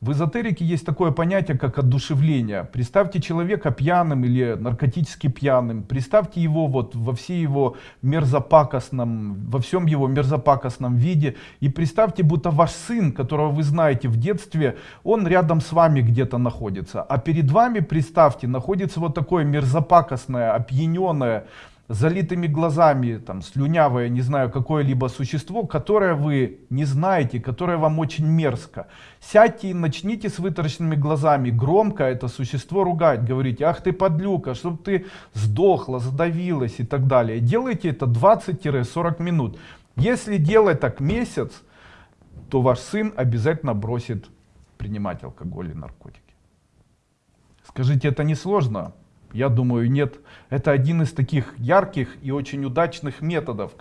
В эзотерике есть такое понятие, как одушевление. Представьте человека пьяным или наркотически пьяным. Представьте его вот во всей его мерзопакостном, во всем его мерзопакостном виде. И представьте, будто ваш сын, которого вы знаете в детстве, он рядом с вами где-то находится. А перед вами, представьте, находится вот такое мерзопакостное, опьяненное, залитыми глазами, там, слюнявое, не знаю, какое-либо существо, которое вы не знаете, которое вам очень мерзко. Сядьте и начните с вытаращенными глазами громко это существо ругать, говорить, ах ты подлюка, чтобы ты сдохла, задавилась и так далее. Делайте это 20-40 минут. Если делать так месяц, то ваш сын обязательно бросит принимать алкоголь и наркотики. Скажите, это не сложно? Я думаю, нет. Это один из таких ярких и очень удачных методов,